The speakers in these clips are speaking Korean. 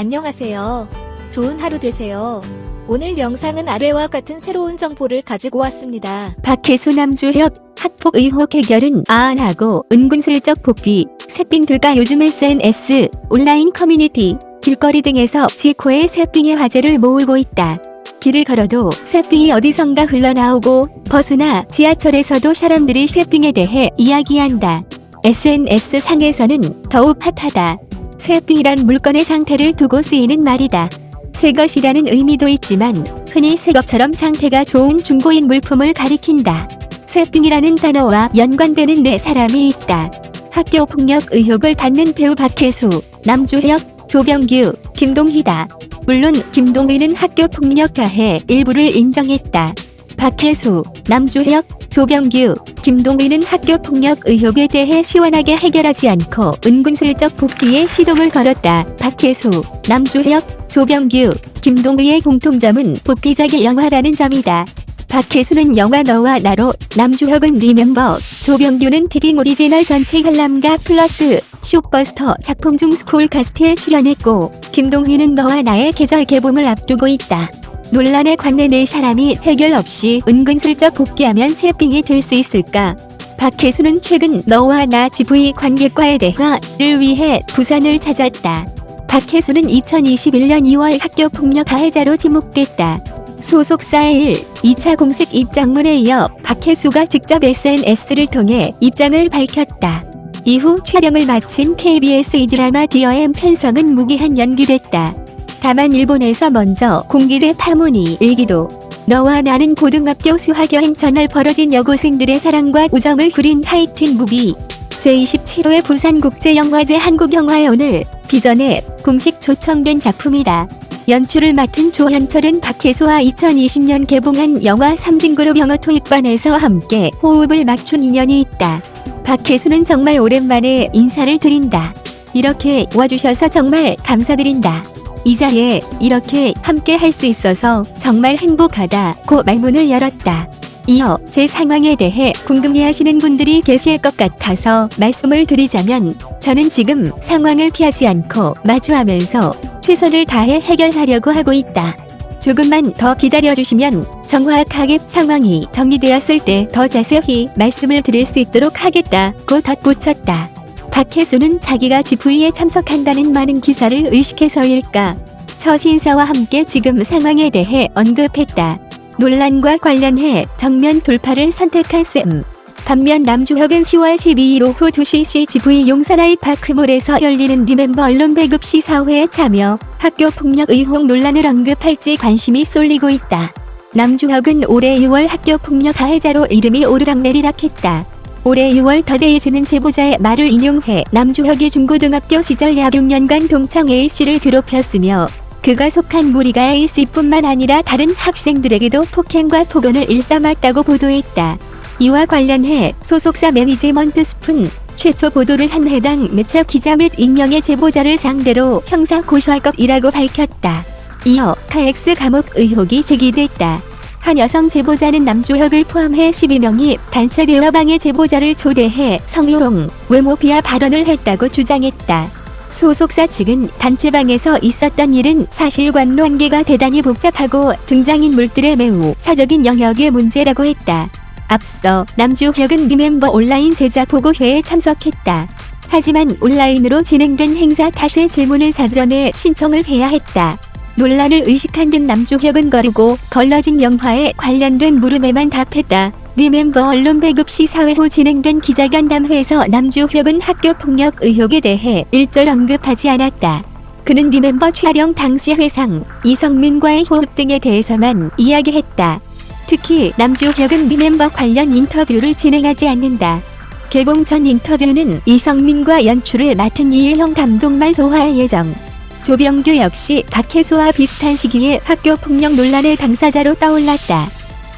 안녕하세요. 좋은 하루 되세요. 오늘 영상은 아래와 같은 새로운 정보를 가지고 왔습니다. 박혜수 남주혁 학폭 의혹 해결은 아안하고 은근슬쩍 복귀 새삥들과 요즘 SNS 온라인 커뮤니티 길거리 등에서 지코의 새삥의 화제를 모으고 있다. 길을 걸어도 새삥이 어디선가 흘러나오고 버스나 지하철에서도 사람들이 새삥에 대해 이야기한다. SNS 상에서는 더욱 핫하다. 새삥이란 물건의 상태를 두고 쓰이는 말이다. 새 것이라는 의미도 있지만 흔히 새 것처럼 상태가 좋은 중고인 물품을 가리킨다. 새삥이라는 단어와 연관되는 네 사람이 있다. 학교 폭력 의혹을 받는 배우 박혜수, 남주혁, 조병규, 김동희다. 물론 김동희는 학교 폭력 가해 일부를 인정했다. 박혜수, 남주혁, 조병규, 김동희는 학교 폭력 의혹에 대해 시원하게 해결하지 않고 은근슬쩍 복귀에 시동을 걸었다. 박혜수, 남주혁, 조병규, 김동희의 공통점은 복귀작이 영화라는 점이다. 박혜수는 영화 너와 나로, 남주혁은 리멤버, 조병규는 티빙 오리지널 전체 관람가 플러스 숏버스터 작품 중 스쿨 카스트에 출연했고 김동희는 너와 나의 계절 개봉을 앞두고 있다. 논란에 관내 네 사람이 해결 없이 은근슬쩍 복귀하면 새삥이 될 수 있을까? 박혜수는 최근 너와 나 GV 관객과의 대화를 위해 부산을 찾았다. 박혜수는 2021년 2월 학교 폭력 가해자로 지목됐다. 소속사의 1, 2차 공식 입장문에 이어 박혜수가 직접 SNS를 통해 입장을 밝혔다. 이후 촬영을 마친 KBS 이 드라마 디어엠 편성은 무기한 연기됐다. 다만 일본에서 먼저 공개된 파문이 일기도 너와 나는 고등학교 수학여행 전날 벌어진 여고생들의 사랑과 우정을 그린 하이틴 무비 제27회 부산국제영화제 한국영화의 오늘 비전에 공식 초청된 작품이다. 연출을 맡은 조현철은 박혜수와 2020년 개봉한 영화 삼진그룹 영어 토익반에서 함께 호흡을 맞춘 인연이 있다. 박혜수는 정말 오랜만에 인사를 드린다. 이렇게 와주셔서 정말 감사드린다. 이 자리에 이렇게 함께 할 수 있어서 정말 행복하다 고 말문을 열었다. 이어 제 상황에 대해 궁금해하시는 분들이 계실 것 같아서 말씀을 드리자면 저는 지금 상황을 피하지 않고 마주하면서 최선을 다해 해결하려고 하고 있다. 조금만 더 기다려주시면 정확하게 상황이 정리되었을 때 더 자세히 말씀을 드릴 수 있도록 하겠다고 덧붙였다. 박혜수는 자기가 GV에 참석한다는 많은 기사를 의식해서일까 첫 인사와 함께 지금 상황에 대해 언급했다. 논란과 관련해 정면 돌파를 선택한 쌤. 반면 남주혁은 10월 12일 오후 2시 CGV 용산아이 파크몰에서 열리는 리멤버 언론 배급 시사회에 참여 학교 폭력 의혹 논란을 언급할지 관심이 쏠리고 있다. 남주혁은 올해 6월 학교 폭력 가해자로 이름이 오르락내리락했다. 올해 6월 더데이즈는 제보자의 말을 인용해 남주혁이 중고등학교 시절 약 6년간 동창 A씨를 괴롭혔으며 그가 속한 무리가 A씨뿐만 아니라 다른 학생들에게도 폭행과 폭언을 일삼았다고 보도했다. 이와 관련해 소속사 매니지먼트 숲은 최초 보도를 한 해당 매체 기자 및 익명의 제보자를 상대로 형사 고소할 것이라고 밝혔다. 이어 카엑스 감옥 의혹이 제기됐다. 한 여성 제보자는 남주혁을 포함해 12명이 단체 대화방에 제보자를 초대해 성희롱, 외모 비하 발언을 했다고 주장했다. 소속사 측은 단체방에서 있었던 일은 사실관로 한계가 대단히 복잡하고 등장인물들의 매우 사적인 영역의 문제라고 했다. 앞서 남주혁은 리멤버 온라인 제작 보고회에 참석했다. 하지만 온라인으로 진행된 행사 탓에 질문을 사전에 신청을 해야 했다. 논란을 의식한 듯 남주혁은 거르고 걸러진 영화에 관련된 물음에만 답했다. 리멤버 언론 배급 시사회 후 진행된 기자간담회에서 남주혁은 학교 폭력 의혹에 대해 일절 언급하지 않았다. 그는 리멤버 촬영 당시 회상, 이성민과의 호흡 등에 대해서만 이야기했다. 특히 남주혁은 리멤버 관련 인터뷰를 진행하지 않는다. 개봉 전 인터뷰는 이성민과 연출을 맡은 이일형 감독만 소화할 예정. 조병규 역시 박혜수와 비슷한 시기에 학교 폭력 논란의 당사자로 떠올랐다.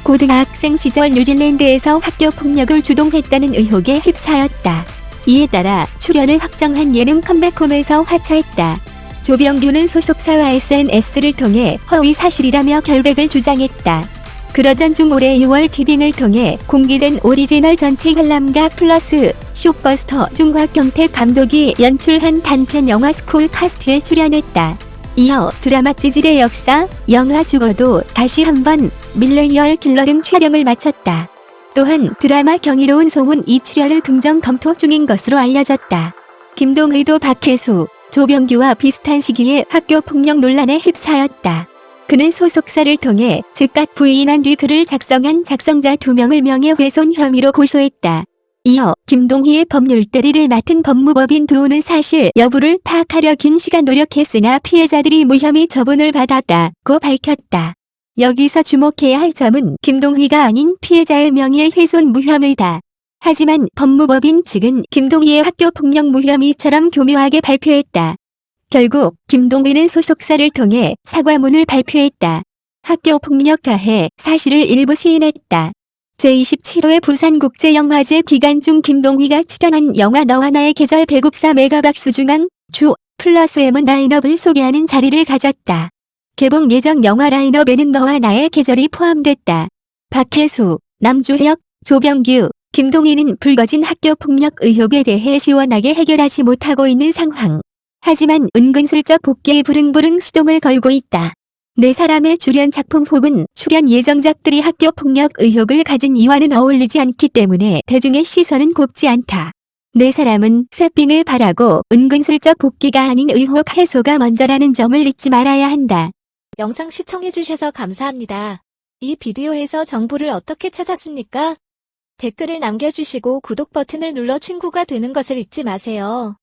고등학생 시절 뉴질랜드에서 학교 폭력을 주동했다는 의혹에 휩싸였다. 이에 따라 출연을 확정한 예능 컴백홈에서 하차했다. 조병규는 소속사와 SNS를 통해 허위 사실이라며 결백을 주장했다. 그러던 중 올해 6월 티빙을 통해 공개된 오리지널 전체 관람가 플러스 숏버스터 중 곽경택 감독이 연출한 단편 영화 스쿨 카스트에 출연했다. 이어 드라마 찌질의 역사, 영화 죽어도 다시 한번 밀레니얼 킬러 등 촬영을 마쳤다. 또한 드라마 경이로운 소문 이 출연을 긍정 검토 중인 것으로 알려졌다. 김동의도 박혜수, 조병규와 비슷한 시기에 학교 폭력 논란에 휩싸였다. 그는 소속사를 통해 즉각 부인한 뒤 글을 작성한 작성자 두명을 명예훼손 혐의로 고소했다. 이어 김동희의 법률 대리를 맡은 법무법인 두우는 사실 여부를 파악하려 긴 시간 노력했으나 피해자들이 무혐의 처분을 받았다고 밝혔다. 여기서 주목해야 할 점은 김동희가 아닌 피해자의 명예훼손 무혐의다. 하지만 법무법인 측은 김동희의 학교 폭력 무혐의처럼 교묘하게 발표했다. 결국 김동희는 소속사를 통해 사과문을 발표했다. 학교 폭력 가해 사실을 일부 시인했다. 제27회 부산국제영화제 기간 중 김동희가 출연한 영화 너와 나의 계절 배급사 메가박스 중앙 주 플러스 M은 라인업을 소개하는 자리를 가졌다. 개봉 예정 영화 라인업에는 너와 나의 계절이 포함됐다. 박혜수, 남주혁, 조병규, 김동희는 불거진 학교 폭력 의혹에 대해 시원하게 해결하지 못하고 있는 상황. 하지만 은근슬쩍 복귀에 부릉부릉 시동을 걸고 있다. 네 사람의 출연 작품 혹은 출연 예정작들이 학교 폭력 의혹을 가진 이와는 어울리지 않기 때문에 대중의 시선은 곱지 않다. 네 사람은 새삥을 바라고 은근슬쩍 복귀가 아닌 의혹 해소가 먼저라는 점을 잊지 말아야 한다. 영상 시청해주셔서 감사합니다. 이 비디오에서 정보를 어떻게 찾았습니까? 댓글을 남겨주시고 구독 버튼을 눌러 친구가 되는 것을 잊지 마세요.